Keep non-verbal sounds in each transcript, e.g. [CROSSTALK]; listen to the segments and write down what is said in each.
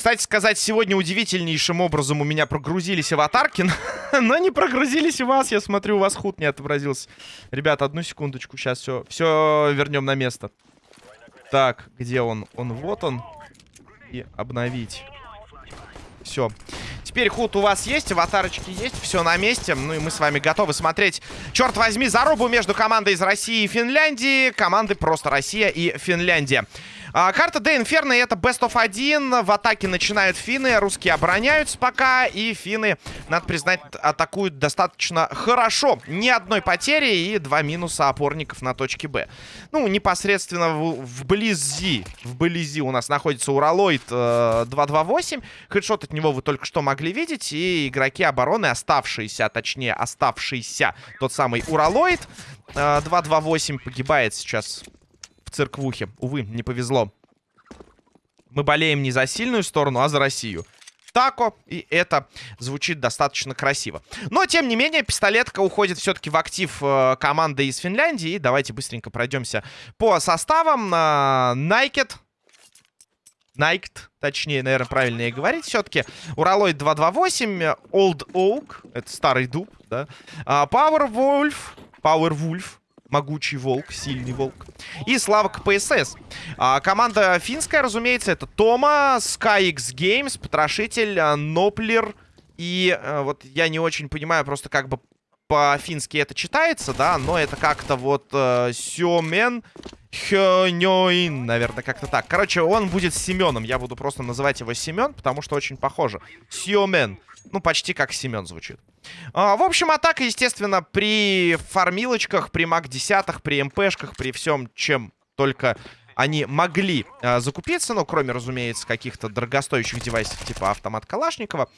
Кстати сказать, сегодня удивительнейшим образом у меня прогрузились аватарки, [LAUGHS] но не прогрузились у вас. Я смотрю, у вас худ не отобразился. Ребята, одну секундочку, сейчас все, все вернем на место. Так, где он? Он вот он. И обновить. Все. Теперь худ у вас есть, аватарочки есть, все на месте. Ну и мы с вами готовы смотреть, черт возьми, зарубу между командой из России и Финляндии. Команды просто Россия и Финляндия. А, карта Де Инферно это Best of 1. В атаке начинают финны. Русские обороняются пока. И финны, надо признать, атакуют достаточно хорошо. Ни одной потери и два минуса опорников на точке Б. Ну, непосредственно в, вблизи. Вблизи у нас находится Уралоид э, 228. Хедшот от него вы только что могли видеть. И игроки обороны, оставшиеся, а точнее оставшийся тот самый Уралоид э, 228 погибает сейчас в церквухе. Увы, не повезло. Мы болеем не за сильную сторону, а за Россию. Тако, и это звучит достаточно красиво. Но, тем не менее, пистолетка уходит все-таки в актив э, команды из Финляндии. И давайте быстренько пройдемся по составам. Э, Найкет. Найкт, точнее, наверное, правильнее говорить все-таки. Уралоид 228, Old Oak, это старый дуб, да. Power Wolf, Power Wolf, Могучий волк, сильный волк. И Слава КПСС. А, команда финская, разумеется, это Тома, SkyX Games, Потрошитель, а, Ноплер. И а, вот я не очень понимаю просто как бы по-фински это читается, да, но это как-то вот э, Сёмен Хёнёин, наверное, как-то так. Короче, он будет Семеном. Я буду просто называть его Семен, потому что очень похоже. Сёмен. Ну, почти как Семен звучит. А, в общем, атака, естественно, при фармилочках, при маг-десятых, при МПшках, при всем, чем только они могли э, закупиться, ну, кроме, разумеется, каких-то дорогостоящих девайсов типа автомат Калашникова.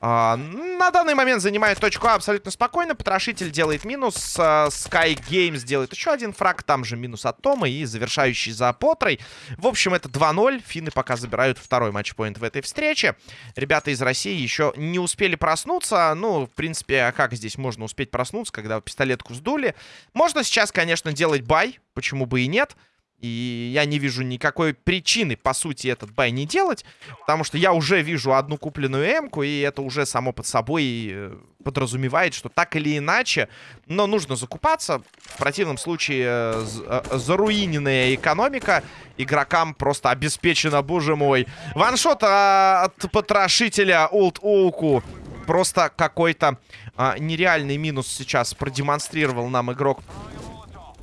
Э, на данный момент занимает точку А абсолютно спокойно. Потрошитель делает минус. Э, Sky Games делает еще один фраг. Там же минус от Тома и завершающий за Потрой. В общем, это 2-0. Финны пока забирают второй матчпоинт в этой встрече. Ребята из России еще не успели проснуться. Ну, в принципе, а как здесь можно успеть проснуться, когда пистолетку сдули? Можно сейчас, конечно, делать бай. Почему бы и нет? Нет. И я не вижу никакой причины, по сути, этот бай не делать. Потому что я уже вижу одну купленную эмку, и это уже само под собой э, подразумевает, что так или иначе, но нужно закупаться. В противном случае э, э, заруиненная экономика игрокам просто обеспечена, боже мой. Ваншот а, от потрошителя Олд Оуку. Просто какой-то а, нереальный минус сейчас продемонстрировал нам игрок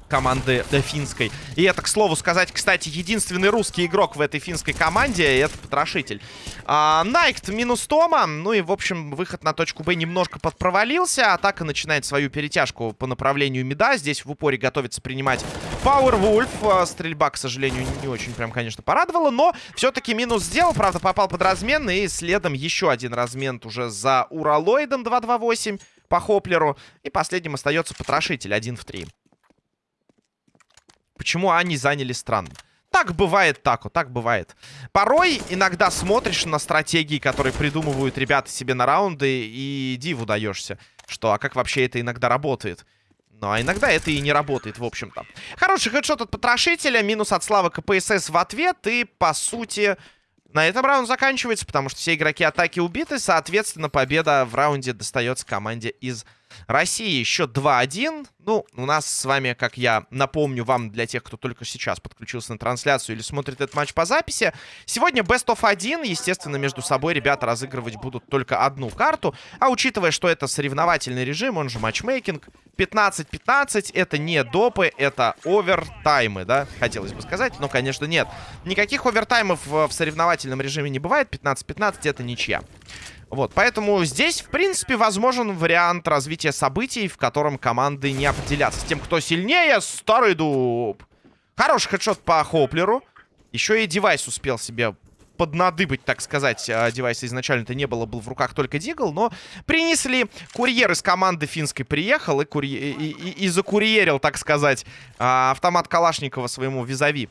команды финской. И это, к слову сказать, кстати, единственный русский игрок в этой финской команде. Это Потрошитель. А, Найкт минус Тома. Ну и, в общем, выход на точку Б немножко подпровалился. Атака начинает свою перетяжку по направлению Меда. Здесь в упоре готовится принимать Wolf. А, стрельба, к сожалению, не очень прям, конечно, порадовала. Но все-таки минус сделал. Правда, попал под размен. И следом еще один размен уже за Уралоидом 228 по Хоплеру. И последним остается Потрошитель 1 в 3. Почему они заняли странно? Так бывает, так вот, так бывает. Порой иногда смотришь на стратегии, которые придумывают ребята себе на раунды, и диву даешься, что, а как вообще это иногда работает. Ну, а иногда это и не работает, в общем-то. Хороший хедшот от потрошителя, минус от славы КПСС в ответ, и, по сути, на этом раунд заканчивается, потому что все игроки атаки убиты, соответственно, победа в раунде достается команде из России счет 2-1. Ну, у нас с вами, как я напомню вам, для тех, кто только сейчас подключился на трансляцию или смотрит этот матч по записи, сегодня Best of 1. Естественно, между собой ребята разыгрывать будут только одну карту. А учитывая, что это соревновательный режим, он же матчмейкинг, 15-15 это не допы, это овертаймы, да, хотелось бы сказать, но, конечно, нет. Никаких овертаймов в соревновательном режиме не бывает, 15-15 это ничья. Вот, поэтому здесь, в принципе, возможен вариант развития событий, в котором команды не определятся. С тем, кто сильнее, старый дуб. Хороший хедшот по Хоплеру. Еще и девайс успел себе поднадыбать, так сказать. А, девайса изначально-то не было, был в руках только Дигл, но принесли. Курьер из команды финской приехал и, курье... и, и, и закурьерил, так сказать, а, автомат Калашникова своему визави.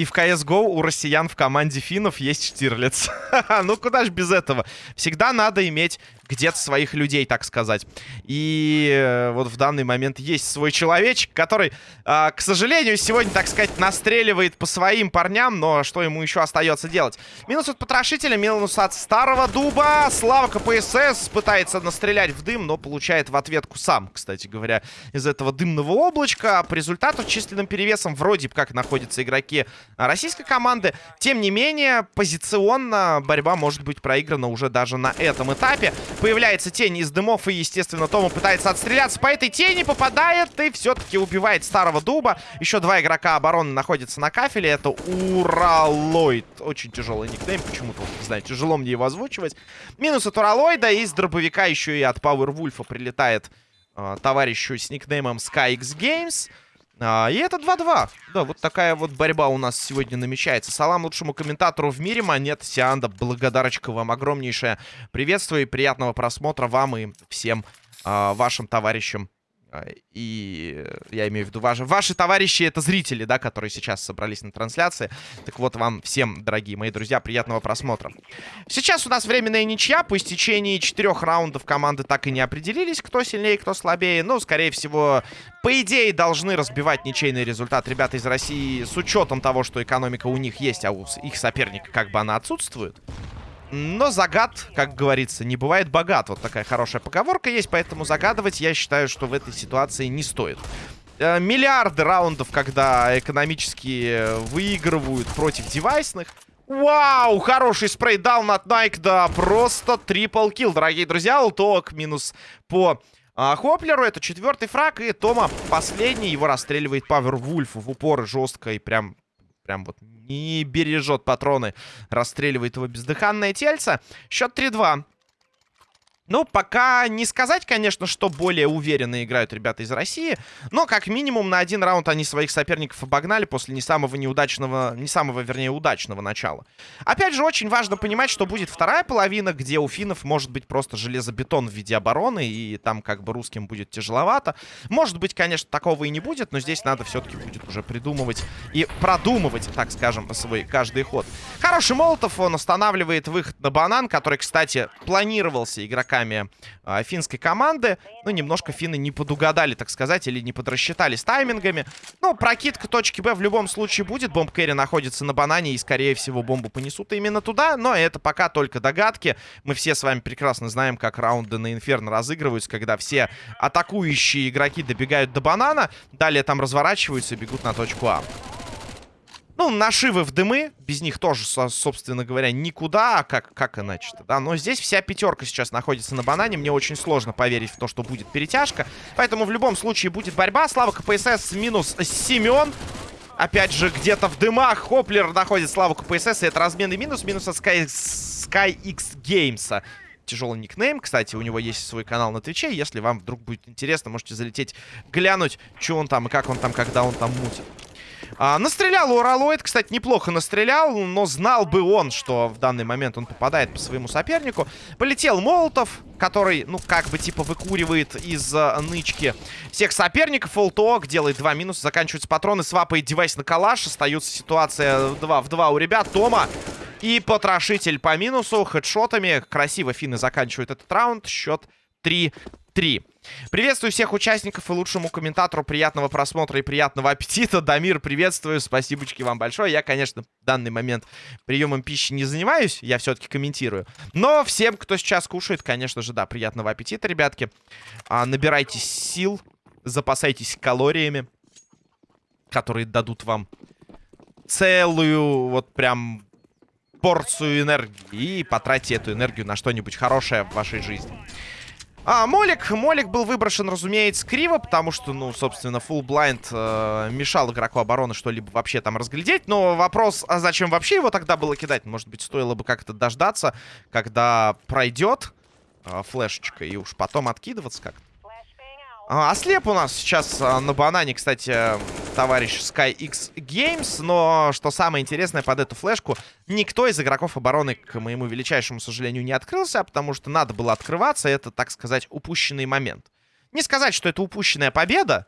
И в CSGO у россиян в команде финнов есть Штирлиц. [LAUGHS] ну куда ж без этого? Всегда надо иметь где-то своих людей, так сказать. И э, вот в данный момент есть свой человечек, который, э, к сожалению, сегодня, так сказать, настреливает по своим парням, но что ему еще остается делать? Минус от потрошителя, минус от старого дуба. Слава КПСС пытается настрелять в дым, но получает в ответку сам, кстати говоря, из этого дымного облачка. По результату численным перевесом вроде как находятся игроки российской команды. Тем не менее, позиционно борьба может быть проиграна уже даже на этом этапе. Появляется тень из дымов, и, естественно, Тома пытается отстреляться по этой тени, попадает и все-таки убивает старого дуба. Еще два игрока обороны находятся на кафеле. Это Уралоид. Очень тяжелый никнейм, почему-то, не знаю, тяжело мне его озвучивать. Минус от Уралоида, из дробовика еще и от Пауэрвульфа прилетает э, товарищу с никнеймом SkyX Games. А, и это 2-2. Да, вот такая вот борьба у нас сегодня намечается. Салам лучшему комментатору в мире, Монет Сианда. Благодарочка вам огромнейшее. Приветствую и приятного просмотра вам и всем а, вашим товарищам и я имею в виду ваши, ваши товарищи, это зрители, да, которые сейчас собрались на трансляции. Так вот, вам всем, дорогие мои друзья, приятного просмотра. Сейчас у нас временная ничья. По истечении четырех раундов команды так и не определились, кто сильнее, кто слабее. Но, скорее всего, по идее, должны разбивать ничейный результат ребята из России с учетом того, что экономика у них есть, а у их соперника как бы она отсутствует. Но загад, как говорится, не бывает богат. Вот такая хорошая поговорка есть, поэтому загадывать я считаю, что в этой ситуации не стоит. Э, миллиарды раундов, когда экономически выигрывают против девайсных. Вау, хороший спрейдаун от Найк, да, просто трипл килл, дорогие друзья. Улток минус по а, Хоплеру, это четвертый фраг, и Тома последний, его расстреливает Павер Вульф в упор жестко и прям прям вот не бережет патроны. Расстреливает его бездыханное тельце. Счет 3-2. Ну, пока не сказать, конечно, что более уверенно играют ребята из России. Но, как минимум, на один раунд они своих соперников обогнали после не самого неудачного, не самого, вернее, удачного начала. Опять же, очень важно понимать, что будет вторая половина, где у финнов может быть просто железобетон в виде обороны, и там как бы русским будет тяжеловато. Может быть, конечно, такого и не будет, но здесь надо все-таки будет уже придумывать и продумывать, так скажем, свой каждый ход. Хороший Молотов, он останавливает выход на банан, который, кстати, планировался игроками игроками а, финской команды. Ну, немножко финны не подугадали, так сказать, или не подрасчитали с таймингами. Ну, прокидка точки Б в любом случае будет. Бомб Кэрри находится на банане, и, скорее всего, бомбу понесут именно туда. Но это пока только догадки. Мы все с вами прекрасно знаем, как раунды на Инферно разыгрываются, когда все атакующие игроки добегают до банана, далее там разворачиваются и бегут на точку А. Ну, нашивы в дымы. Без них тоже, собственно говоря, никуда. А как, как иначе-то, да? Но здесь вся пятерка сейчас находится на банане. Мне очень сложно поверить в то, что будет перетяжка. Поэтому в любом случае будет борьба. Слава КПСС минус Семен. Опять же, где-то в дымах Хоплер находит Славу КПСС. И это разменный минус. Минус от Sky, Sky X Games тяжелый никнейм. Кстати, у него есть свой канал на Твиче. Если вам вдруг будет интересно, можете залететь, глянуть, что он там и как он там, когда он там мутит. А, настрелял Уралоид, кстати, неплохо настрелял, но знал бы он, что в данный момент он попадает по своему сопернику. Полетел Молотов, который, ну, как бы, типа, выкуривает из uh, нычки всех соперников. Фолток делает два минуса, заканчиваются патроны, свапает девайс на калаш. Остается ситуация 2 в 2 у ребят. Тома и потрошитель по минусу, хедшотами. Красиво финны заканчивают этот раунд. Счет 3 3. Приветствую всех участников и лучшему комментатору приятного просмотра и приятного аппетита. Дамир, приветствую, спасибочки вам большое. Я, конечно, в данный момент приемом пищи не занимаюсь, я все-таки комментирую. Но всем, кто сейчас кушает, конечно же, да, приятного аппетита, ребятки. А, набирайтесь сил, запасайтесь калориями, которые дадут вам целую, вот прям порцию энергии. И потратьте эту энергию на что-нибудь хорошее в вашей жизни. А, Молик. Молик был выброшен, разумеется, криво, потому что, ну, собственно, full blind э, мешал игроку обороны что-либо вообще там разглядеть. Но вопрос, а зачем вообще его тогда было кидать? Может быть, стоило бы как-то дождаться, когда пройдет э, флешечка, и уж потом откидываться как-то. А, ослеп у нас сейчас а, на банане, кстати, товарищ SkyX Games. Но, что самое интересное, под эту флешку никто из игроков обороны, к моему величайшему сожалению, не открылся, потому что надо было открываться. Это, так сказать, упущенный момент. Не сказать, что это упущенная победа,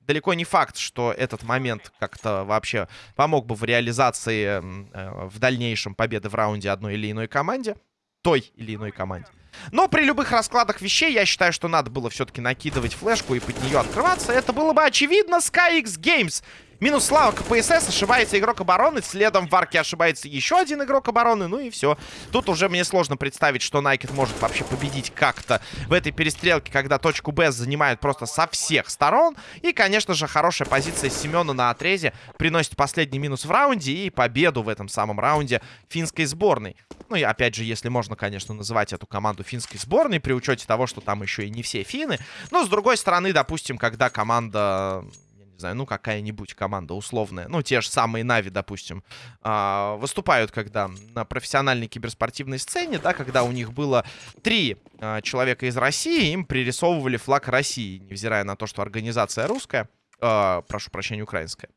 далеко не факт, что этот момент как-то вообще помог бы в реализации э, в дальнейшем победы в раунде одной или иной команде. Той или иной команде. Но при любых раскладах вещей я считаю, что надо было все-таки накидывать флешку и под нее открываться. Это было бы очевидно. SkyX Games Минус слава КПСС, ошибается игрок обороны. Следом в арке ошибается еще один игрок обороны. Ну и все. Тут уже мне сложно представить, что Найкет может вообще победить как-то в этой перестрелке, когда точку Б занимают просто со всех сторон. И, конечно же, хорошая позиция Семена на отрезе приносит последний минус в раунде и победу в этом самом раунде финской сборной. Ну и опять же, если можно, конечно, называть эту команду финской сборной, при учете того, что там еще и не все финны. Но, с другой стороны, допустим, когда команда не знаю, ну, какая-нибудь команда условная, ну, те же самые Нави, допустим, э, выступают, когда на профессиональной киберспортивной сцене, да, когда у них было три э, человека из России, им пририсовывали флаг России, невзирая на то, что организация русская, э, прошу прощения, украинская.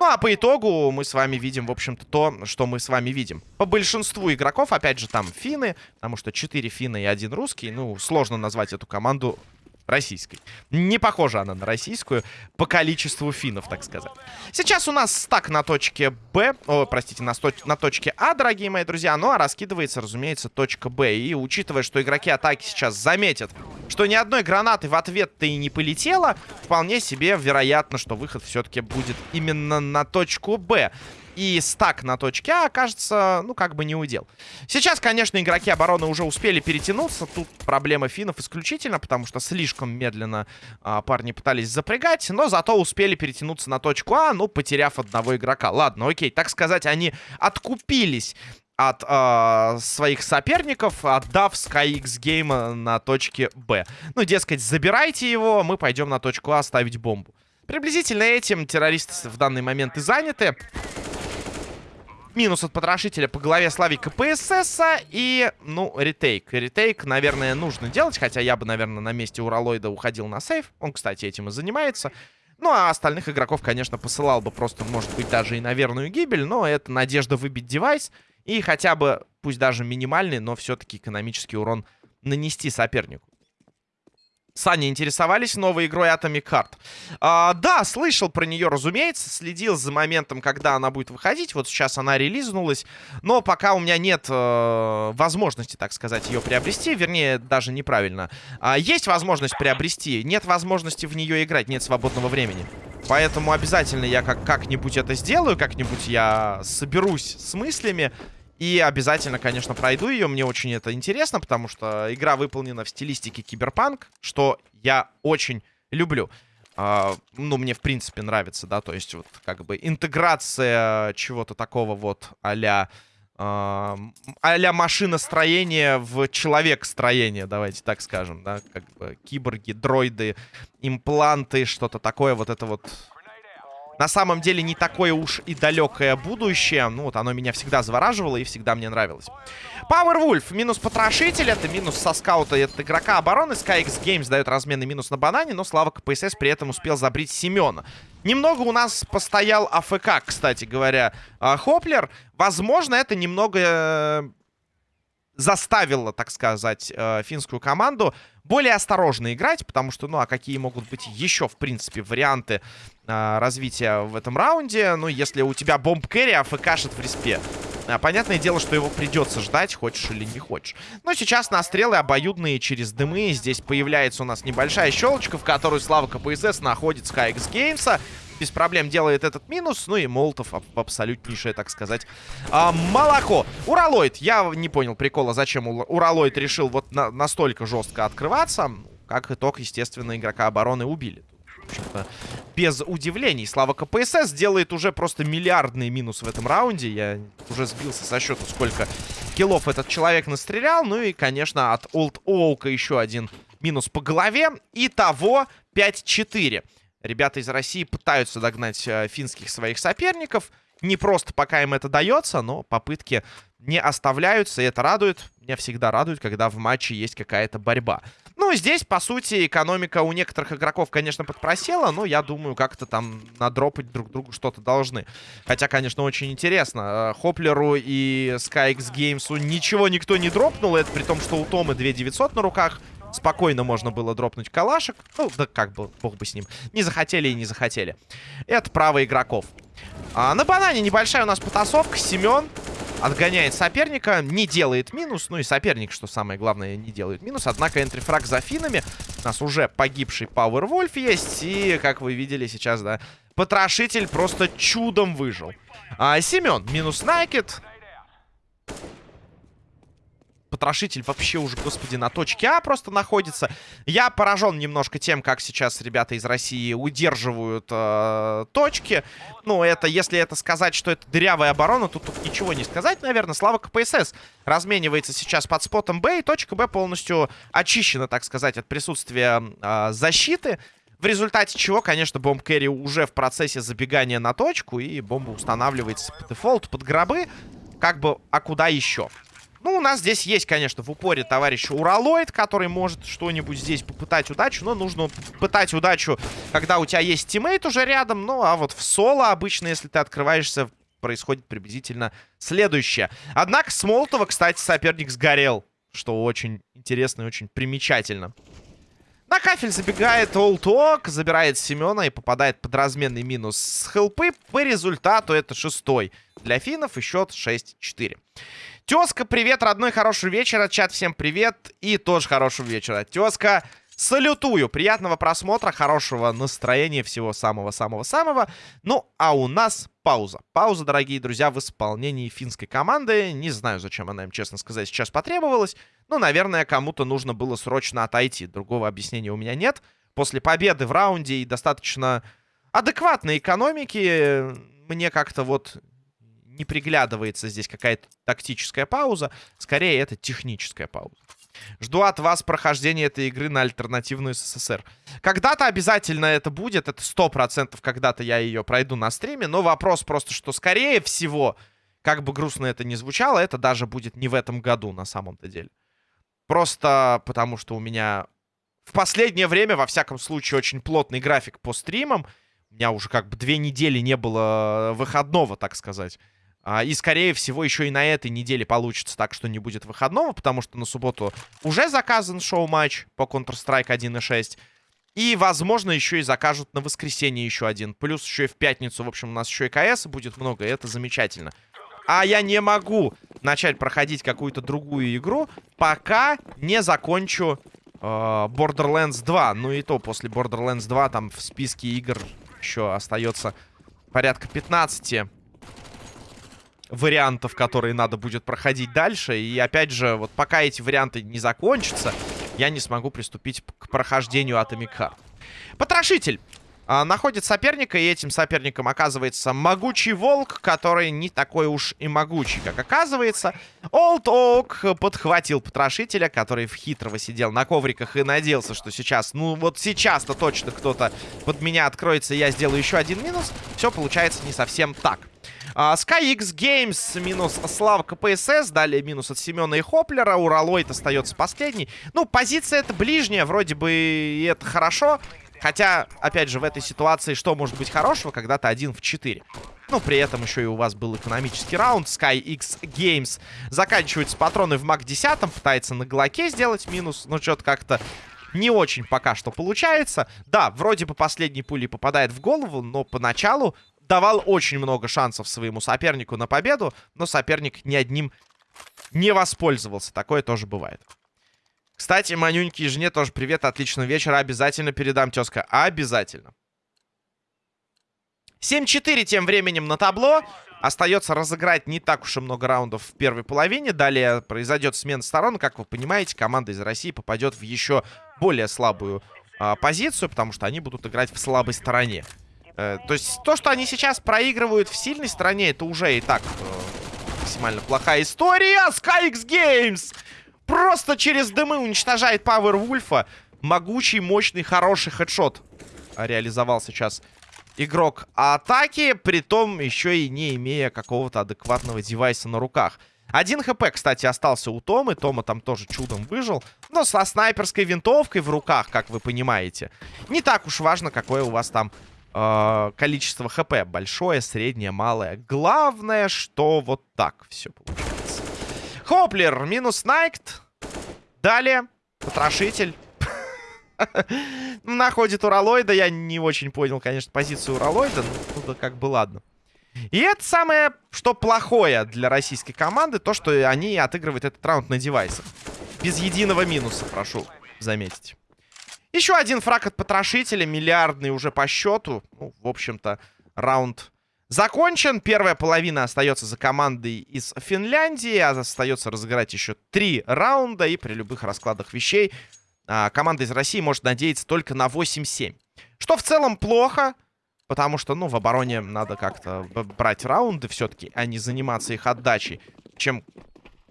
Ну, а по итогу мы с вами видим, в общем-то, то, что мы с вами видим. По большинству игроков, опять же, там финны, потому что 4 финна и один русский. Ну, сложно назвать эту команду Российской. Не похожа она на российскую по количеству финнов, так сказать. Сейчас у нас стак на точке Б, о, простите, на, на точке А, дорогие мои друзья. Ну, а раскидывается, разумеется, точка Б. И учитывая, что игроки атаки сейчас заметят, что ни одной гранаты в ответ-то и не полетело, вполне себе вероятно, что выход все-таки будет именно на точку Б и стак на точке А окажется, ну, как бы не удел. Сейчас, конечно, игроки обороны уже успели перетянуться. Тут проблема финнов исключительно, потому что слишком медленно а, парни пытались запрягать. Но зато успели перетянуться на точку А, ну, потеряв одного игрока. Ладно, окей, так сказать, они откупились от э, своих соперников, отдав SkyX Game на точке Б. Ну, дескать, забирайте его, мы пойдем на точку А ставить бомбу. Приблизительно этим террористы в данный момент и заняты. Минус от потрошителя по голове Славика ПСС. И, ну, ретейк. Ретейк, наверное, нужно делать. Хотя я бы, наверное, на месте Уралоида уходил на сейф. Он, кстати, этим и занимается. Ну, а остальных игроков, конечно, посылал бы просто, может быть, даже и на верную гибель. Но это надежда выбить девайс. И хотя бы, пусть даже минимальный, но все-таки экономический урон нанести сопернику. Сани интересовались новой игрой Atomic Heart. А, да, слышал про нее, разумеется. Следил за моментом, когда она будет выходить. Вот сейчас она релизнулась. Но пока у меня нет э, возможности, так сказать, ее приобрести. Вернее, даже неправильно. А, есть возможность приобрести. Нет возможности в нее играть. Нет свободного времени. Поэтому обязательно я как-нибудь это сделаю. Как-нибудь я соберусь с мыслями. И обязательно, конечно, пройду ее. Мне очень это интересно, потому что игра выполнена в стилистике киберпанк, что я очень люблю. Uh, ну, мне, в принципе, нравится, да, то есть вот как бы интеграция чего-то такого вот а-ля uh, а машиностроение в человек-строение, давайте так скажем, да, как бы киборги, дроиды, импланты, что-то такое, вот это вот на самом деле не такое уж и далекое будущее. Ну вот оно меня всегда завораживало и всегда мне нравилось. Powerwolf минус потрошитель. Это минус со скаута от игрока обороны. SkyX Games дает разменный минус на банане. Но Слава КПСС при этом успел забрить Семена. Немного у нас постоял АФК, кстати говоря, а, Хоплер. Возможно, это немного э, заставило, так сказать, э, финскую команду более осторожно играть, потому что, ну, а какие могут быть еще, в принципе, варианты э, развития в этом раунде? Ну, если у тебя бомб кэрри, а фкшит в респе. А, понятное дело, что его придется ждать, хочешь или не хочешь. Но сейчас на стрелы обоюдные через дымы. Здесь появляется у нас небольшая щелочка, в которую Слава КПСС находит HX Геймса без проблем делает этот минус. Ну и Молотов абсолютнейшее, так сказать, а, молоко. Уралоид. Я не понял прикола, зачем Уралоид решил вот на настолько жестко открываться. Как итог, естественно, игрока обороны убили. Без удивлений. Слава КПСС делает уже просто миллиардный минус в этом раунде. Я уже сбился со счета, сколько киллов этот человек настрелял. Ну и, конечно, от Олд Оука еще один минус по голове. Итого 5-4. Ребята из России пытаются догнать э, финских своих соперников. Не просто пока им это дается, но попытки не оставляются, и это радует. Меня всегда радует, когда в матче есть какая-то борьба. Ну, здесь, по сути, экономика у некоторых игроков, конечно, подпросела, но я думаю, как-то там надропать друг другу что-то должны. Хотя, конечно, очень интересно. Э, Хоплеру и SkyX Games'у ничего никто не дропнул, это при том, что у Тома 2900 на руках. Спокойно можно было дропнуть калашек. Ну, да как бы, бог бы с ним. Не захотели и не захотели. Это право игроков. А, на банане небольшая у нас потасовка. Семен отгоняет соперника, не делает минус. Ну и соперник, что самое главное, не делает минус. Однако энтрифраг за финами. У нас уже погибший Powerwolf есть. И, как вы видели сейчас, да, потрошитель просто чудом выжил. А, Семен минус Найкет потрошитель вообще уже, господи, на точке А просто находится. Я поражен немножко тем, как сейчас ребята из России удерживают э, точки. Ну, это, если это сказать, что это дырявая оборона, то тут ничего не сказать, наверное. Слава КПСС разменивается сейчас под спотом Б, и точка Б полностью очищена, так сказать, от присутствия э, защиты. В результате чего, конечно, бомб Кэрри уже в процессе забегания на точку, и бомба устанавливается по дефолту под гробы. Как бы, а куда еще? Ну, у нас здесь есть, конечно, в упоре товарищ Уралоид, который может что-нибудь здесь попытать удачу. Но нужно пытать удачу, когда у тебя есть тиммейт уже рядом. Ну, а вот в соло обычно, если ты открываешься, происходит приблизительно следующее. Однако с Молотова, кстати, соперник сгорел. Что очень интересно и очень примечательно. На кафель забегает Олток, забирает Семена и попадает под разменный минус с хелпы. По результату это шестой. Для финнов и счет 6-4. Тезка, привет, родной, хорошего вечера. Чат, всем привет. И тоже хорошего вечера. Тезка, салютую. Приятного просмотра, хорошего настроения, всего самого-самого-самого. Ну, а у нас пауза. Пауза, дорогие друзья, в исполнении финской команды. Не знаю, зачем она им, честно сказать, сейчас потребовалась. Но, наверное, кому-то нужно было срочно отойти. Другого объяснения у меня нет. После победы в раунде и достаточно адекватной экономики мне как-то вот не приглядывается здесь какая-то тактическая пауза. Скорее, это техническая пауза. Жду от вас прохождения этой игры на альтернативную СССР. Когда-то обязательно это будет. Это сто процентов когда-то я ее пройду на стриме. Но вопрос просто, что скорее всего, как бы грустно это ни звучало, это даже будет не в этом году на самом-то деле. Просто потому, что у меня в последнее время, во всяком случае, очень плотный график по стримам. У меня уже как бы две недели не было выходного, так сказать. А, и, скорее всего, еще и на этой неделе получится так, что не будет выходного, потому что на субботу уже заказан шоу-матч по Counter-Strike 1.6. И, возможно, еще и закажут на воскресенье еще один. Плюс еще и в пятницу, в общем, у нас еще и КС будет много, и это замечательно. А я не могу начать проходить какую-то другую игру, пока не закончу э, Borderlands 2. Ну и то, после Borderlands 2 там в списке игр еще остается порядка 15 вариантов, которые надо будет проходить дальше. И опять же, вот пока эти варианты не закончатся, я не смогу приступить к прохождению Atomic Heart. Потрошитель находит соперника, и этим соперником оказывается могучий волк, который не такой уж и могучий, как оказывается. Олд Оук подхватил потрошителя, который в хитрого сидел на ковриках и надеялся, что сейчас, ну вот сейчас-то точно кто-то под меня откроется, и я сделаю еще один минус. Все получается не совсем так. А, SkyX Games минус Слава КПСС. Далее минус от Семена и Хоплера. Уралоид остается последний. Ну, позиция это ближняя. Вроде бы и это хорошо. Хотя, опять же, в этой ситуации что может быть хорошего, когда ты один в 4? Ну, при этом еще и у вас был экономический раунд. SkyX Games заканчивается патроны в МАК 10, пытается на Глоке сделать минус. Но что-то как-то не очень пока что получается. Да, вроде бы последний пули попадает в голову, но поначалу давал очень много шансов своему сопернику на победу, но соперник ни одним не воспользовался. Такое тоже бывает. Кстати, Манюньке и жене тоже привет, отличного вечера. Обязательно передам, тезка. Обязательно. 7-4 тем временем на табло. Остается разыграть не так уж и много раундов в первой половине. Далее произойдет смена сторон. Как вы понимаете, команда из России попадет в еще более слабую а, позицию, потому что они будут играть в слабой стороне. Э, то есть то, что они сейчас проигрывают в сильной стороне, это уже и так э, максимально плохая история. SkyX Games просто через дымы уничтожает Пауэр Вульфа. Могучий, мощный, хороший хедшот реализовал сейчас игрок атаки, притом еще и не имея какого-то адекватного девайса на руках. Один хп, кстати, остался у Томы. Тома там тоже чудом выжил. Но со снайперской винтовкой в руках, как вы понимаете. Не так уж важно, какое у вас там э, количество хп. Большое, среднее, малое. Главное, что вот так все получается. Хоплер минус Найкт. Далее Потрошитель. [LAUGHS] Находит уралоида. Я не очень понял, конечно, позицию уралоида. Ну, как бы ладно. И это самое, что плохое для российской команды, то, что они отыгрывают этот раунд на девайсах. Без единого минуса, прошу заметить. Еще один фраг от потрошителя, миллиардный уже по счету. Ну, в общем-то, раунд закончен. Первая половина остается за командой из Финляндии. А остается разыграть еще три раунда. И при любых раскладах вещей а, команда из России может надеяться только на 8-7. Что в целом плохо. Потому что, ну, в обороне надо как-то брать раунды все-таки, а не заниматься их отдачей. Чем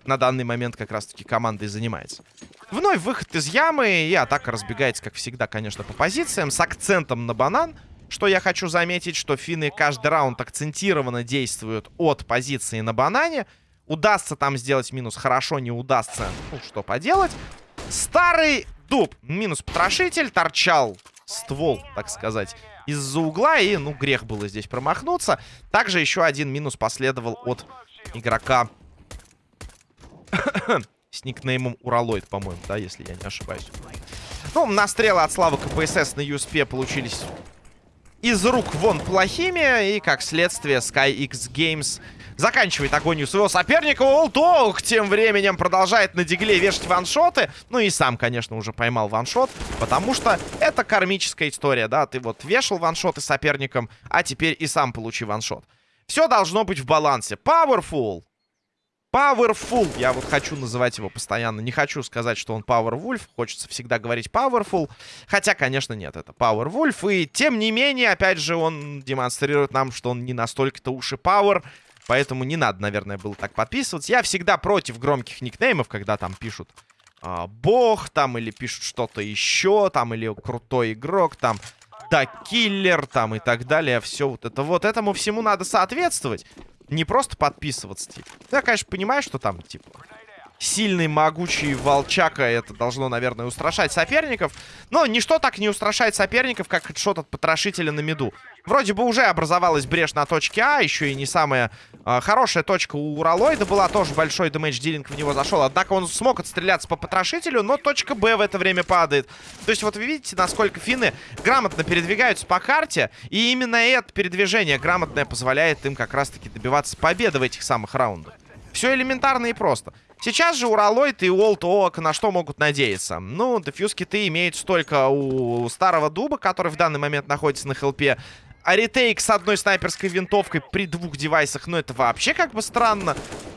на данный момент как раз-таки команда и занимается. Вновь выход из ямы, и атака разбегается, как всегда, конечно, по позициям, с акцентом на банан. Что я хочу заметить, что финны каждый раунд акцентированно действуют от позиции на банане. Удастся там сделать минус, хорошо, не удастся, ну, что поделать. Старый дуб, минус потрошитель, торчал ствол, так сказать, из-за угла. И, ну, грех было здесь промахнуться. Также еще один минус последовал от игрока [COUGHS] с никнеймом Уралоид, по-моему, да, если я не ошибаюсь. Ну, настрелы от Славы КПСС на USP получились из рук вон плохими. И, как следствие, SkyX Games заканчивает агонию своего соперника. Олтох тем временем продолжает на дигле вешать ваншоты. Ну и сам, конечно, уже поймал ваншот. Потому что это кармическая история, да. Ты вот вешал ваншоты соперником, а теперь и сам получи ваншот. Все должно быть в балансе. Powerful. Powerful. Я вот хочу называть его постоянно. Не хочу сказать, что он Powerwolf. Хочется всегда говорить Powerful. Хотя, конечно, нет, это Powerwolf. И, тем не менее, опять же, он демонстрирует нам, что он не настолько-то уж и Power. Поэтому не надо, наверное, было так подписываться. Я всегда против громких никнеймов, когда там пишут а, Бог, там, или пишут что-то еще, там, или крутой игрок, там, да, киллер, там, и так далее. Все вот это вот. Этому всему надо соответствовать. Не просто подписываться, типа. Я, конечно, понимаю, что там, типа, сильный, могучий волчака. Это должно, наверное, устрашать соперников. Но ничто так не устрашает соперников, как хедшот от потрошителя на меду. Вроде бы уже образовалась брешь на точке А. Еще и не самая хорошая точка у Уралоида была. Тоже большой дэмэдж дилинг в него зашел. Однако он смог отстреляться по потрошителю, но точка Б в это время падает. То есть вот вы видите, насколько финны грамотно передвигаются по карте. И именно это передвижение грамотное позволяет им как раз-таки добиваться победы в этих самых раундах. Все элементарно и просто. Сейчас же Уралойд и Уолт Оак на что могут надеяться? Ну, дефьюз киты имеют столько у старого дуба, который в данный момент находится на хелпе. А ретейк с одной снайперской винтовкой при двух девайсах, ну, это вообще как бы странно.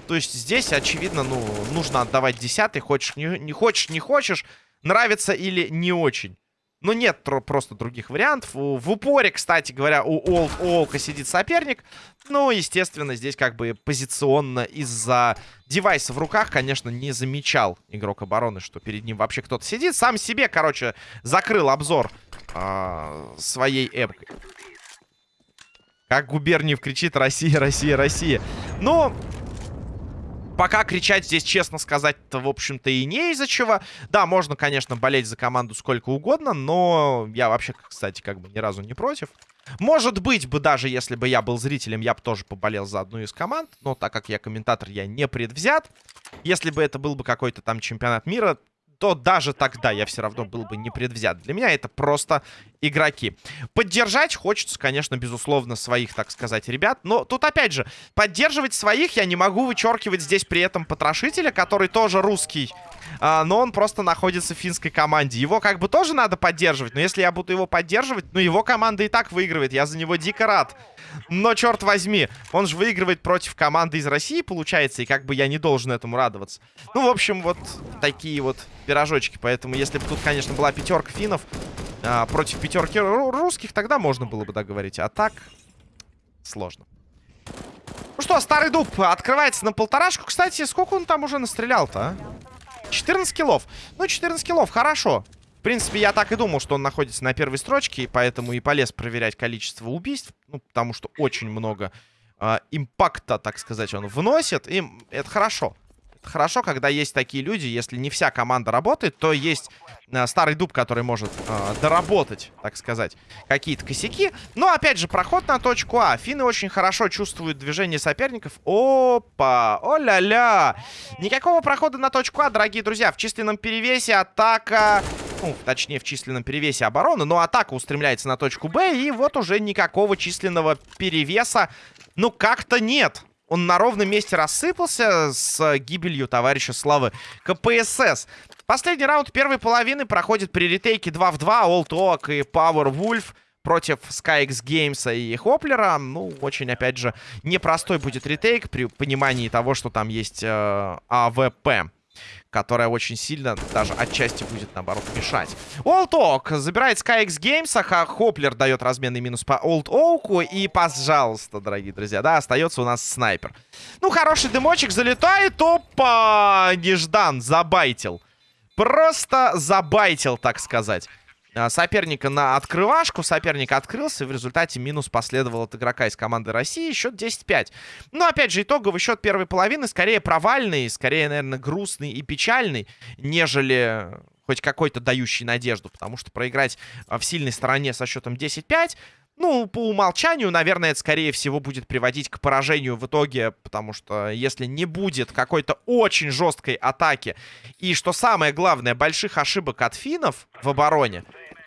То есть здесь, очевидно, ну, нужно отдавать десятый. Хочешь, не, не хочешь, не хочешь. Нравится или не очень. Ну, нет просто других вариантов. В упоре, кстати говоря, у Олд Оука сидит соперник. Ну, естественно, здесь как бы позиционно из-за девайса в руках, конечно, не замечал игрок обороны, что перед ним вообще кто-то сидит. Сам себе, короче, закрыл обзор э своей эпкой. Как Губерниев кричит «Россия, Россия, Россия». Ну, Пока кричать здесь, честно сказать-то, в общем-то, и не из-за чего. Да, можно, конечно, болеть за команду сколько угодно, но я вообще, кстати, как бы ни разу не против. Может быть бы даже, если бы я был зрителем, я бы тоже поболел за одну из команд. Но так как я комментатор, я не предвзят. Если бы это был бы какой-то там чемпионат мира, то даже тогда я все равно был бы не предвзят. Для меня это просто игроки. Поддержать хочется, конечно, безусловно, своих, так сказать, ребят. Но тут, опять же, поддерживать своих я не могу вычеркивать здесь при этом потрошителя, который тоже русский. А, но он просто находится в финской команде. Его как бы тоже надо поддерживать. Но если я буду его поддерживать, ну его команда и так выигрывает. Я за него дико рад. Но, черт возьми, он же выигрывает против команды из России, получается. И как бы я не должен этому радоваться. Ну, в общем, вот такие вот пирожочки. Поэтому, если бы тут, конечно, была пятерка финнов а, против пятерки русских, тогда можно было бы договорить. А так, сложно. Ну что, старый дуб открывается на полторашку. Кстати, сколько он там уже настрелял-то, а? 14 киллов. Ну, 14 киллов, хорошо. В принципе, я так и думал, что он находится на первой строчке, и поэтому и полез проверять количество убийств. Ну, потому что очень много э, импакта, так сказать, он вносит. И это хорошо хорошо, когда есть такие люди. Если не вся команда работает, то есть э, старый дуб, который может э, доработать, так сказать, какие-то косяки. Но, опять же, проход на точку А. Финны очень хорошо чувствуют движение соперников. Опа! О-ля-ля! Никакого прохода на точку А, дорогие друзья. В численном перевесе атака... Ну, точнее, в численном перевесе обороны. Но атака устремляется на точку Б. И вот уже никакого численного перевеса, ну, как-то нет. Он на ровном месте рассыпался с гибелью товарища Славы КПСС. Последний раунд первой половины проходит при retake 2 в 2. Old Oak и Power Wolf против SkyX Games и Хоплера. Ну, очень, опять же, непростой будет retake при понимании того, что там есть э, AWP которая очень сильно, даже отчасти будет, наоборот, мешать. Old Oak забирает SkyX Games, а Хоплер дает разменный минус по Old Oak 'у. И, пожалуйста, дорогие друзья, да, остается у нас снайпер. Ну, хороший дымочек залетает. Опа! Неждан забайтил. Просто забайтил, так сказать. А, соперника на открывашку. Соперник открылся, и в результате минус последовал от игрока из команды России. Счет 10-5. Но, опять же, итоговый счет первой половины скорее провальный, скорее, наверное, грустный и печальный, нежели хоть какой-то дающий надежду. Потому что проиграть а, в сильной стороне со счетом 10-5... Ну, по умолчанию, наверное, это, скорее всего, будет приводить к поражению в итоге, потому что если не будет какой-то очень жесткой атаки и, что самое главное, больших ошибок от финнов в обороне,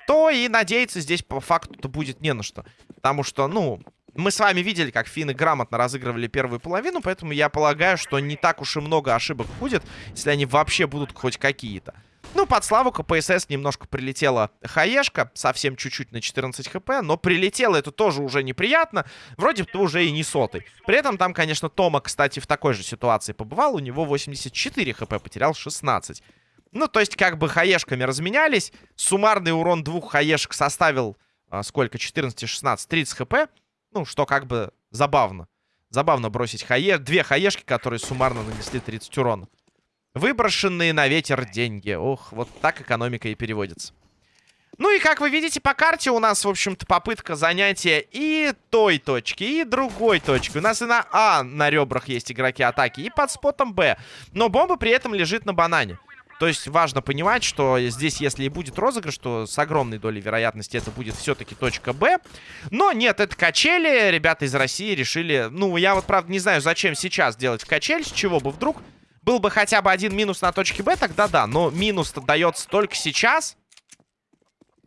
то и надеяться здесь по факту-то будет не на что. Потому что, ну, мы с вами видели, как финны грамотно разыгрывали первую половину, поэтому я полагаю, что не так уж и много ошибок будет, если они вообще будут хоть какие-то. Ну, под славу КПСС немножко прилетела хаешка, совсем чуть-чуть на 14 хп, но прилетело это тоже уже неприятно, вроде бы уже и не сотый. При этом там, конечно, Тома, кстати, в такой же ситуации побывал, у него 84 хп, потерял 16. Ну, то есть, как бы хаешками разменялись. Суммарный урон двух хаешек составил а, сколько? 14, 16, 30 хп. Ну, что как бы забавно. Забавно бросить хае... две хаешки, которые суммарно нанесли 30 урона. Выброшенные на ветер деньги. Ох, вот так экономика и переводится. Ну и как вы видите по карте, у нас, в общем-то, попытка занятия и той точки, и другой точки. У нас и на А на ребрах есть игроки атаки, и под спотом Б. Но бомба при этом лежит на банане. То есть важно понимать, что здесь, если и будет розыгрыш, то с огромной долей вероятности это будет все-таки точка Б. Но нет, это качели. Ребята из России решили... Ну, я вот, правда, не знаю, зачем сейчас делать качель, с чего бы вдруг. Был бы хотя бы один минус на точке Б, тогда да. Но минус-то дается только сейчас.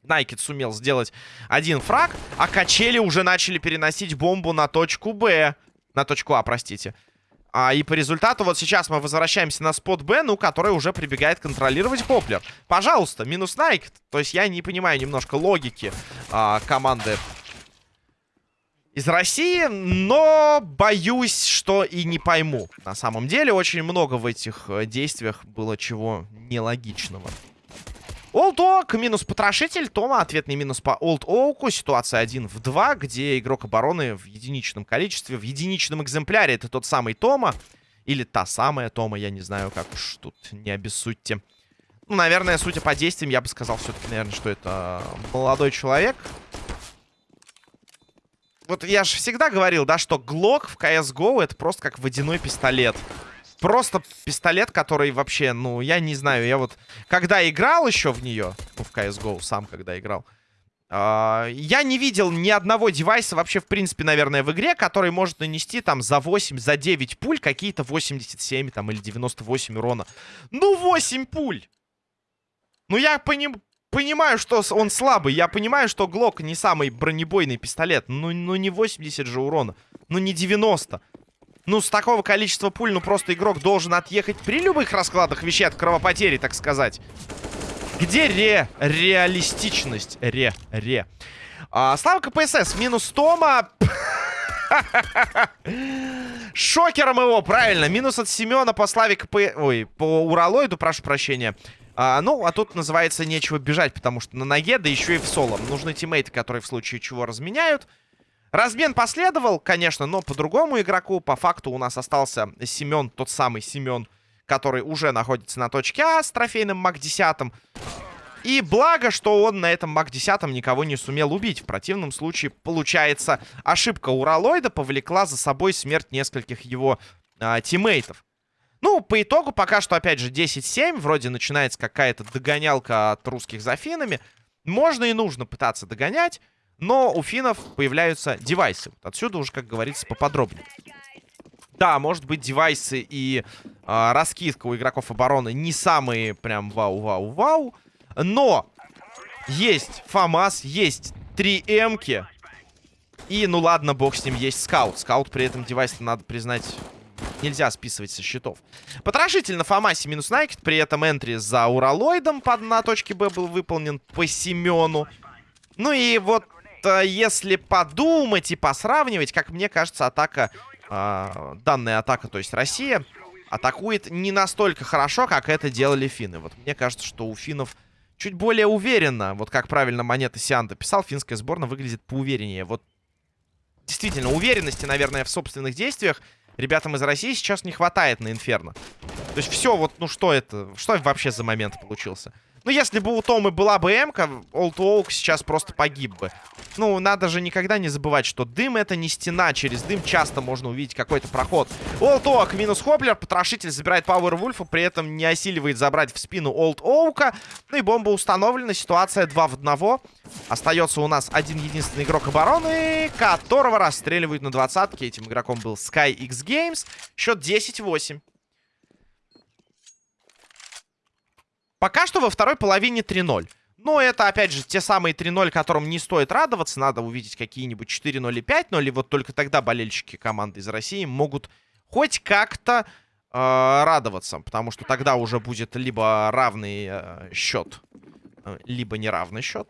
Найкет сумел сделать один фраг, а качели уже начали переносить бомбу на точку Б. На точку А, простите. А, и по результату вот сейчас мы возвращаемся на спот Б, ну, который уже прибегает контролировать Хоплер. Пожалуйста, минус Найк. То есть я не понимаю немножко логики а, команды из России, но боюсь, что и не пойму. На самом деле очень много в этих э, действиях было чего нелогичного. Олд Оак минус потрошитель. Тома ответный минус по Олд Оуку. Ситуация 1 в 2, где игрок обороны в единичном количестве, в единичном экземпляре. Это тот самый Тома. Или та самая Тома, я не знаю, как уж тут не обессудьте. Ну, наверное, судя по действиям, я бы сказал все-таки, наверное, что это молодой человек. Вот я же всегда говорил, да, что Глок в CSGO это просто как водяной пистолет просто пистолет, который вообще, ну, я не знаю, я вот, когда играл еще в нее, в CSGO, сам когда играл, э, я не видел ни одного девайса вообще, в принципе, наверное, в игре, который может нанести там за 8, за 9 пуль какие-то 87 там или 98 урона. Ну, 8 пуль! Ну, я поним... понимаю, что он слабый, я понимаю, что Глок не самый бронебойный пистолет, ну, ну не 80 же урона, ну не 90. Ну, с такого количества пуль, ну, просто игрок должен отъехать при любых раскладах вещей от кровопотери, так сказать. Где ре? Реалистичность. Ре. Ре. А, Слава КПСС. Минус Тома. [LAUGHS] Шокером его, правильно. Минус от Семена по Славе КП... Ой, по Уралоиду, прошу прощения. А, ну, а тут называется нечего бежать, потому что на ноге, да еще и в соло. Нужны тиммейты, которые в случае чего разменяют. Размен последовал, конечно, но по другому игроку. По факту у нас остался Семен, тот самый Семен, который уже находится на точке А с трофейным МАК-10. И благо, что он на этом МАК-10 никого не сумел убить. В противном случае, получается, ошибка Уралоида повлекла за собой смерть нескольких его а, тиммейтов. Ну, по итогу пока что, опять же, 10-7. Вроде начинается какая-то догонялка от русских за финами. Можно и нужно пытаться догонять. Но у финнов появляются девайсы. Отсюда уже, как говорится, поподробнее. Да, может быть, девайсы и э, раскидка у игроков обороны не самые прям вау-вау-вау. Но есть FAMAS, есть 3 М-ки. И, ну ладно, бог с ним, есть скаут. Скаут при этом девайс, надо признать, нельзя списывать со счетов. Потрошитель на Фомасе минус Найкет. При этом entry за Уралоидом под, на точке Б был выполнен по Семену. Ну и вот если подумать и посравнивать, как мне кажется, атака, э, данная атака, то есть Россия, атакует не настолько хорошо, как это делали финны. Вот мне кажется, что у финнов чуть более уверенно, вот как правильно Монета Сианта писал, финская сборная выглядит поувереннее. Вот действительно уверенности, наверное, в собственных действиях ребятам из России сейчас не хватает на Инферно. То есть все, вот, ну что это, что вообще за момент получился? Ну, если бы у Томы была бы М-ка, Олд Оук сейчас просто погиб бы. Ну, надо же никогда не забывать, что дым это не стена. Через дым часто можно увидеть какой-то проход. Олд Оук минус Хоплер. Потрошитель забирает Пауэр Вульфа, при этом не осиливает забрать в спину Олд Оука. Ну и бомба установлена. Ситуация 2 в 1. Остается у нас один единственный игрок обороны, которого расстреливают на двадцатке. Этим игроком был Sky X Games. Счет 10-8. Пока что во второй половине 3-0. Но это, опять же, те самые 3-0, которым не стоит радоваться. Надо увидеть какие-нибудь 4-0 и 5-0. И вот только тогда болельщики команды из России могут хоть как-то э, радоваться. Потому что тогда уже будет либо равный э, счет, э, либо неравный счет.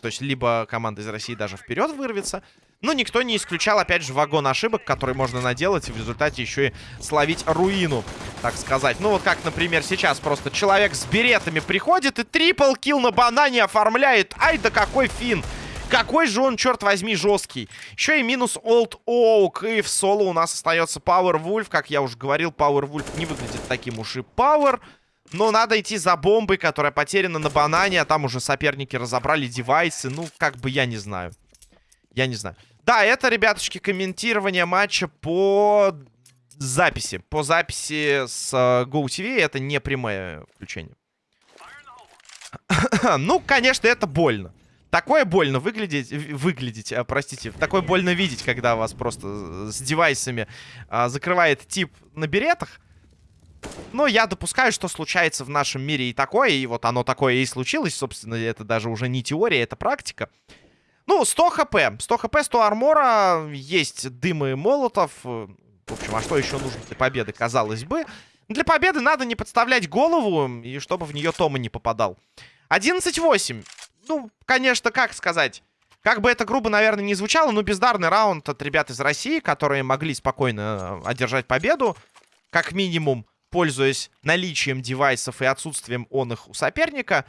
То есть, либо команда из России даже вперед вырвется, но никто не исключал, опять же, вагон ошибок, который можно наделать и в результате еще и словить руину, так сказать. Ну, вот как, например, сейчас просто человек с беретами приходит и трипл килл на банане оформляет. Ай, да какой фин! Какой же он, черт возьми, жесткий. Еще и минус Old Oak. И в соло у нас остается Power Wolf. Как я уже говорил, Power Wolf не выглядит таким уж и Power. Но надо идти за бомбой, которая потеряна на банане. А там уже соперники разобрали девайсы. Ну, как бы я не знаю. Я не знаю. Да, это, ребятушки, комментирование матча по записи. По записи с uh, GoTV. Это не прямое включение. [COUGHS] ну, конечно, это больно. Такое больно выглядеть, выглядеть, а, простите, такое больно видеть, когда вас просто с девайсами а, закрывает тип на беретах. Но я допускаю, что случается в нашем мире и такое, и вот оно такое и случилось, собственно, это даже уже не теория, это практика. Ну, 100 хп. 100 хп, 100 армора. Есть дымы молотов. В общем, а что еще нужно для победы, казалось бы? Для победы надо не подставлять голову, и чтобы в нее Тома не попадал. 11-8. Ну, конечно, как сказать... Как бы это грубо, наверное, не звучало, но бездарный раунд от ребят из России, которые могли спокойно одержать победу. Как минимум, пользуясь наличием девайсов и отсутствием он их у соперника.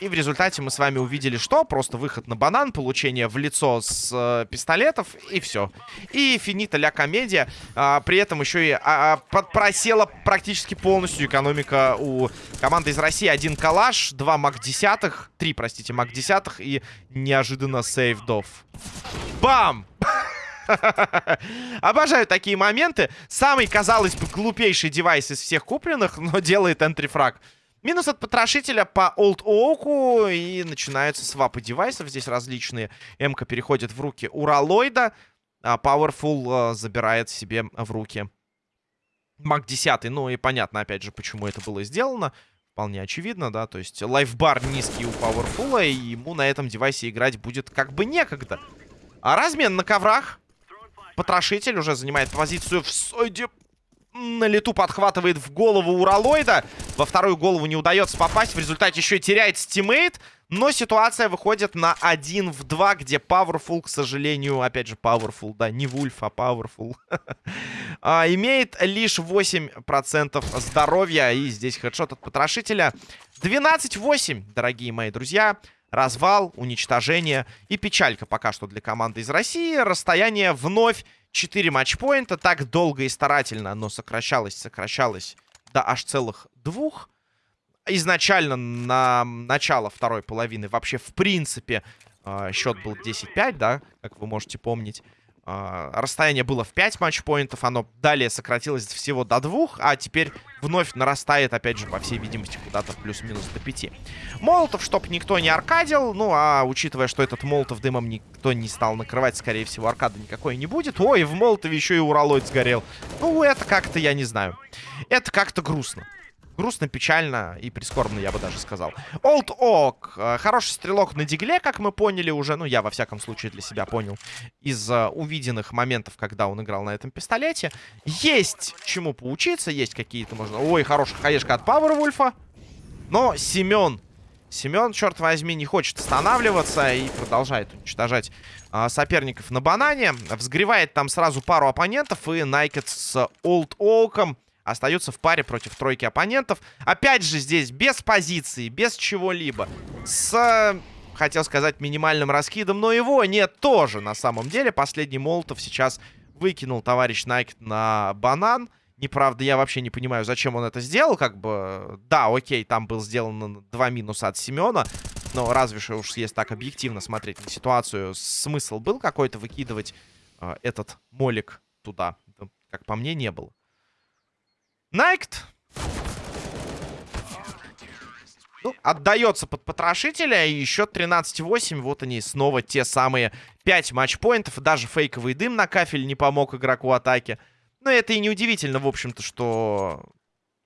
И в результате мы с вами увидели, что? Просто выход на банан, получение в лицо с э, пистолетов, и все. И финита ля комедия. А, при этом еще и а, а просела практически полностью экономика у команды из России. Один калаш, два мак десятых, три, простите, мак десятых и неожиданно сейвдов. Бам! [LAUGHS] Обожаю такие моменты. Самый, казалось бы, глупейший девайс из всех купленных, но делает энтрифраг. Минус от потрошителя по Old Oak. И начинаются свапы девайсов. Здесь различные. М-ка переходит в руки Уралоида. А Powerful а, забирает себе в руки Мак 10. Ну и понятно, опять же, почему это было сделано. Вполне очевидно, да. То есть лайфбар низкий у Powerful. И ему на этом девайсе играть будет как бы некогда. А размен на коврах. Потрошитель уже занимает позицию в сойде на лету подхватывает в голову Уралоида. Во вторую голову не удается попасть. В результате еще и теряет теммейта. Но ситуация выходит на 1 в 2, где Powerful, к сожалению, опять же, Powerful, да, не Wolf, а Powerful, [LAUGHS] а, имеет лишь 8% здоровья. И здесь хедшот от потрошителя. 12-8, дорогие мои друзья. Развал, уничтожение и печалька пока что для команды из России. Расстояние вновь 4 матчпоинта. Так долго и старательно оно сокращалось, сокращалось до аж целых двух. Изначально на начало второй половины вообще в принципе э, счет был 10-5, да, как вы можете помнить. Э, расстояние было в 5 матчпоинтов, оно далее сократилось всего до 2, а теперь вновь нарастает, опять же, по всей видимости, куда-то плюс-минус до 5. Молотов, чтоб никто не аркадил, ну, а учитывая, что этот Молотов дымом никто не стал накрывать, скорее всего, аркады никакой не будет. Ой, в Молотове еще и уралоид сгорел. Ну, это как-то, я не знаю. Это как-то грустно. Грустно, печально и прискорбно, я бы даже сказал. Олд Ок. Э, хороший стрелок на дигле, как мы поняли уже. Ну, я, во всяком случае, для себя понял. Из uh, увиденных моментов, когда он играл на этом пистолете. Есть чему поучиться. Есть какие-то, можно... Ой, хорошая хаешка от Пауэрвульфа. Но Семен... Семен, черт возьми, не хочет останавливаться и продолжает уничтожать uh, соперников на банане. Взгревает там сразу пару оппонентов. И Найкет с Олд Оком остаются в паре против тройки оппонентов. Опять же здесь без позиции, без чего-либо. С, хотел сказать, минимальным раскидом, но его нет тоже на самом деле. Последний Молотов сейчас выкинул товарищ Найк на банан. Неправда, я вообще не понимаю, зачем он это сделал. Как бы, да, окей, там был сделан два минуса от Семена. Но разве что уж если так объективно смотреть на ситуацию, смысл был какой-то выкидывать э, этот молик туда? Как по мне, не было. Найкт. Ну, отдается под потрошителя. И еще 13-8. Вот они снова те самые 5 матчпоинтов. Даже фейковый дым на кафель не помог игроку атаки. Но это и не удивительно, в общем-то, что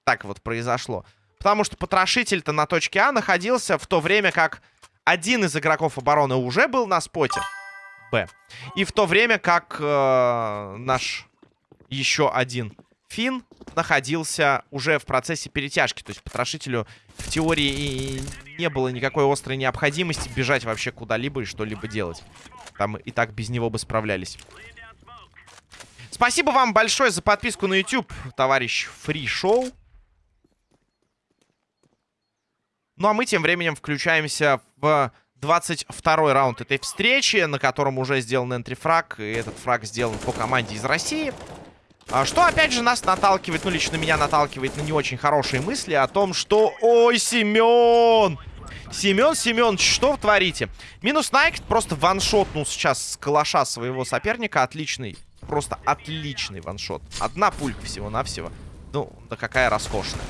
так вот произошло. Потому что потрошитель-то на точке А находился в то время, как один из игроков обороны уже был на споте. Б. И в то время, как э, наш еще один Фин находился уже в процессе перетяжки. То есть потрошителю в теории не было никакой острой необходимости бежать вообще куда-либо и что-либо делать. Там и так без него бы справлялись. Спасибо вам большое за подписку на YouTube, товарищ Фри Шоу. Ну а мы тем временем включаемся в 22 раунд этой встречи, на котором уже сделан энтрифраг. И этот фраг сделан по команде из России. А что, опять же, нас наталкивает, ну, лично меня наталкивает на не очень хорошие мысли о том, что... Ой, Семен! Семен, Семен, что вы творите? Минус Найк просто ваншотнул сейчас с калаша своего соперника. Отличный, просто отличный one-shot. Одна пулька всего-навсего. Ну, да какая роскошная.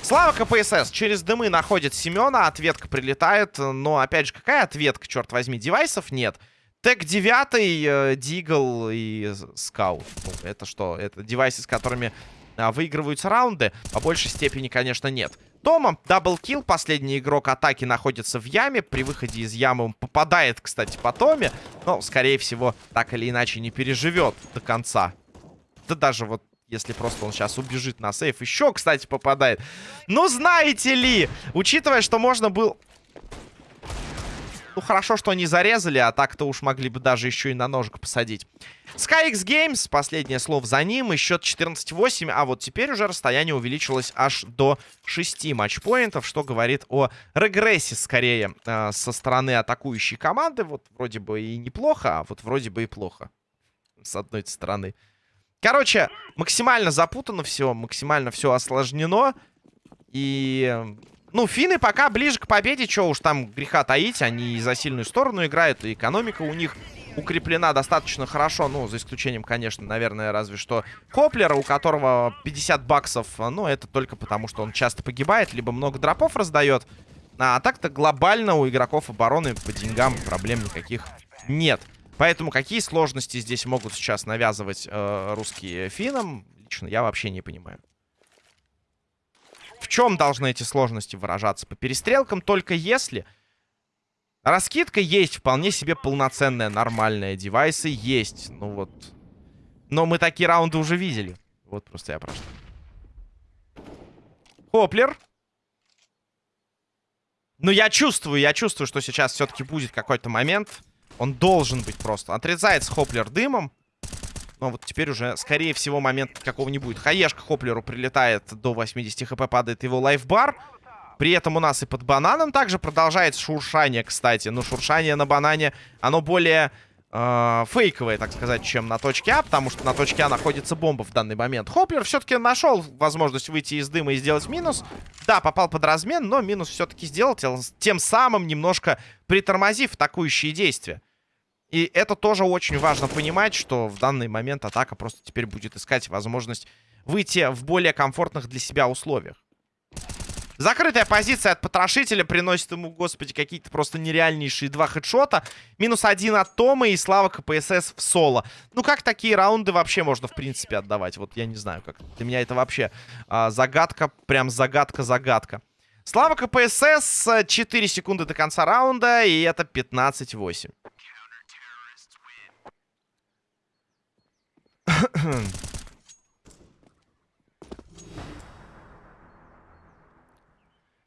Слава КПСС. Через дымы находит Семена. Ответка прилетает. Но, опять же, какая ответка, черт возьми? Девайсов нет. Tec-9, э, Deagle и Скаут. Ну, это что? Это девайсы, с которыми э, выигрываются раунды. По большей степени, конечно, нет. Тома, double kill. Последний игрок атаки находится в яме. При выходе из ямы он попадает, кстати, по Томе. Но, скорее всего, так или иначе не переживет до конца. Да даже вот если просто он сейчас убежит на сейф. Еще, кстати, попадает. Ну, знаете ли, учитывая, что можно было... Ну, хорошо, что не зарезали, а так-то уж могли бы даже еще и на ножик посадить. SkyX Games, последнее слово за ним, и счет 14-8, а вот теперь уже расстояние увеличилось аж до 6 матчпоинтов, что говорит о регрессе, скорее, э, со стороны атакующей команды. Вот вроде бы и неплохо, а вот вроде бы и плохо, с одной стороны. Короче, максимально запутано все, максимально все осложнено, и ну, финны пока ближе к победе, что уж там греха таить, они за сильную сторону играют, и экономика у них укреплена достаточно хорошо, ну, за исключением, конечно, наверное, разве что Хоплера, у которого 50 баксов, ну, это только потому, что он часто погибает, либо много дропов раздает, а так-то глобально у игроков обороны по деньгам проблем никаких нет. Поэтому какие сложности здесь могут сейчас навязывать э, русские финнам, лично я вообще не понимаю. В чем должны эти сложности выражаться? По перестрелкам только если... Раскидка есть, вполне себе полноценная, нормальная. Девайсы есть. Ну вот. Но мы такие раунды уже видели. Вот просто я прошу. Хоплер. Ну, я чувствую, я чувствую, что сейчас все-таки будет какой-то момент. Он должен быть просто. Отрезается Хоплер дымом. Но вот теперь уже, скорее всего, момент какого не будет. Хаешка Хоплеру прилетает до 80 хп, падает его лайфбар. При этом у нас и под бананом также продолжается шуршание, кстати. Но шуршание на банане, оно более э, фейковое, так сказать, чем на точке А. Потому что на точке А находится бомба в данный момент. Хоплер все-таки нашел возможность выйти из дыма и сделать минус. Да, попал под размен, но минус все-таки сделал, тем самым немножко притормозив атакующие действия. И это тоже очень важно понимать, что в данный момент атака просто теперь будет искать возможность выйти в более комфортных для себя условиях. Закрытая позиция от потрошителя приносит ему, господи, какие-то просто нереальнейшие два хедшота. Минус один от Тома и слава КПСС в соло. Ну, как такие раунды вообще можно, в принципе, отдавать? Вот я не знаю, как. Для меня это вообще а, загадка, прям загадка-загадка. Слава КПСС, 4 секунды до конца раунда, и это 15-8.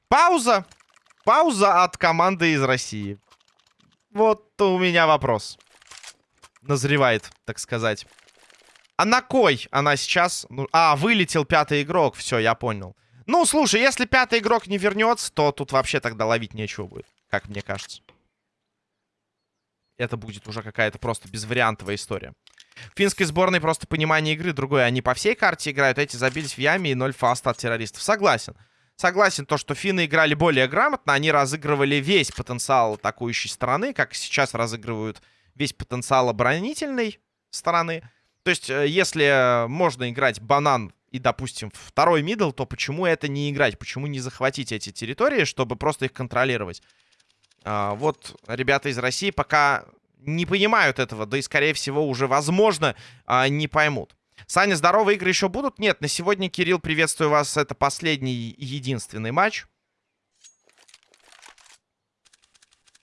Пауза. Пауза от команды из России. Вот у меня вопрос. Назревает, так сказать. А на кой она сейчас... Ну, а, вылетел пятый игрок. Все, я понял. Ну, слушай, если пятый игрок не вернется, то тут вообще тогда ловить нечего будет. Как мне кажется. Это будет уже какая-то просто безвариантовая история. Финской сборной просто понимание игры другое. Они по всей карте играют, эти забились в яме и ноль фаста от террористов. Согласен. Согласен, то, что финны играли более грамотно, они разыгрывали весь потенциал атакующей стороны, как сейчас разыгрывают весь потенциал оборонительной стороны. То есть, э, если можно играть банан и, допустим, второй мидл, то почему это не играть? Почему не захватить эти территории, чтобы просто их контролировать? А, вот ребята из России пока не понимают этого, да и, скорее всего, уже, возможно, а, не поймут. Саня, здоровые игры еще будут? Нет, на сегодня, Кирилл, приветствую вас. Это последний и единственный матч.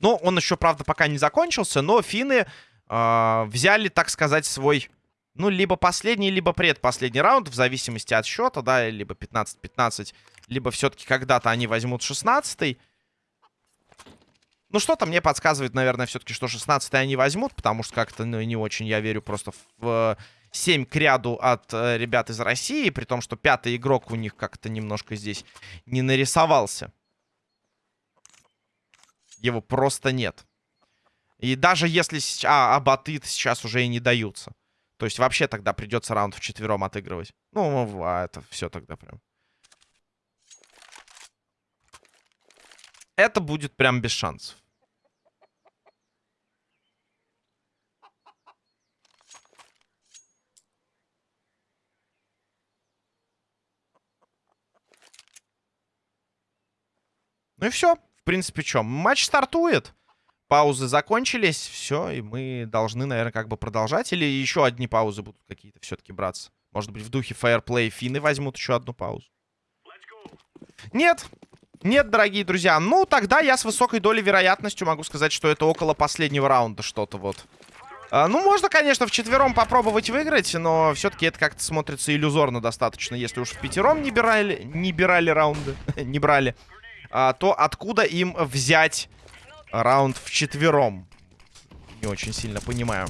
Ну, он еще, правда, пока не закончился, но финны э, взяли, так сказать, свой, ну, либо последний, либо предпоследний раунд, в зависимости от счета, да, либо 15-15, либо все-таки когда-то они возьмут 16-й. Ну, что-то мне подсказывает, наверное, все-таки, что 16-й они возьмут, потому что как-то ну, не очень я верю просто в 7 к ряду от э, ребят из России, при том, что пятый игрок у них как-то немножко здесь не нарисовался. Его просто нет. И даже если... А, а баты сейчас уже и не даются. То есть вообще тогда придется раунд четвером отыгрывать. Ну, а это все тогда прям. Это будет прям без шансов. Ну и все. В принципе, что? Матч стартует. Паузы закончились. Все, и мы должны, наверное, как бы продолжать. Или еще одни паузы будут какие-то все-таки браться. Может быть, в духе фаерплей финны возьмут еще одну паузу. Нет. Нет, дорогие друзья. Ну, тогда я с высокой долей вероятностью могу сказать, что это около последнего раунда что-то вот. А, ну, можно, конечно, в четвером попробовать выиграть, но все-таки это как-то смотрится иллюзорно достаточно, если уж в пятером не брали, не брали раунды, [LAUGHS] не брали а, то откуда им взять раунд в четвером? Не очень сильно понимаю.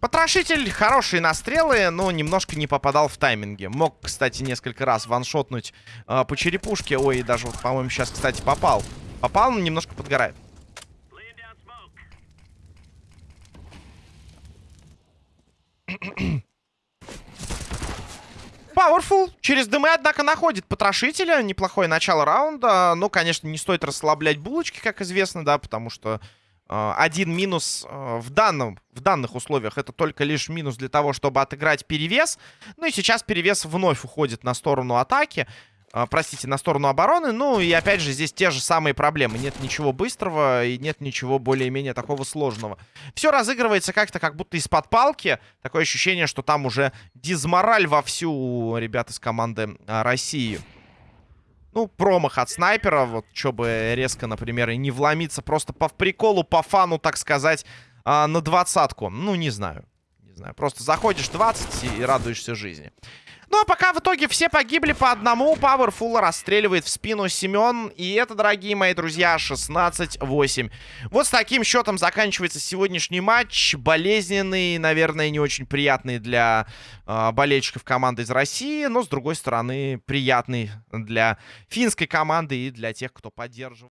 Потрошитель хорошие настрелы, но немножко не попадал в тайминге. Мог, кстати, несколько раз ваншотнуть э, по черепушке. Ой, даже вот, по-моему, сейчас, кстати, попал. Попал, но немножко подгорает. Powerful через дымы, однако, находит потрошителя. Неплохое начало раунда. Но, конечно, не стоит расслаблять булочки, как известно, да, потому что один минус э, в, данном, в данных условиях это только лишь минус для того, чтобы отыграть перевес. Ну и сейчас перевес вновь уходит на сторону атаки. А, простите, на сторону обороны. Ну, и опять же, здесь те же самые проблемы. Нет ничего быстрого и нет ничего более-менее такого сложного. Все разыгрывается как-то как будто из-под палки. Такое ощущение, что там уже дизмораль вовсю ребят из команды а, России. Ну, промах от снайпера, вот, чтобы резко, например, и не вломиться просто по приколу, по фану, так сказать, а, на двадцатку. Ну, не знаю. Не знаю, просто заходишь 20 и радуешься жизни. Ну, а пока в итоге все погибли по одному. Пауэрфула расстреливает в спину Семен. И это, дорогие мои друзья, 16-8. Вот с таким счетом заканчивается сегодняшний матч. Болезненный, наверное, не очень приятный для э, болельщиков команды из России. Но, с другой стороны, приятный для финской команды и для тех, кто поддерживает.